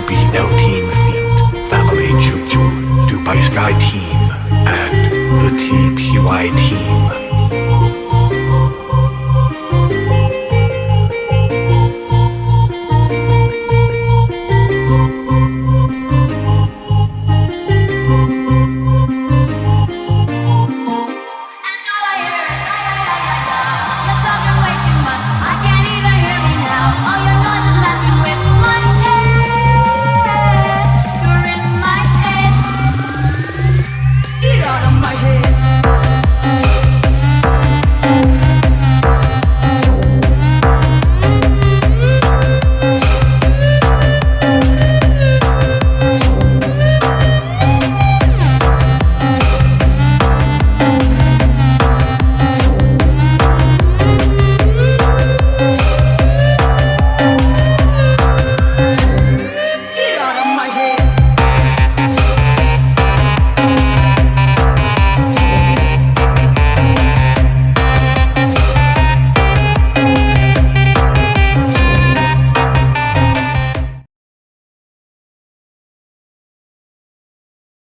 RBL Team Feet, Family Juju, Dubai Sky Team, and the TPY Team.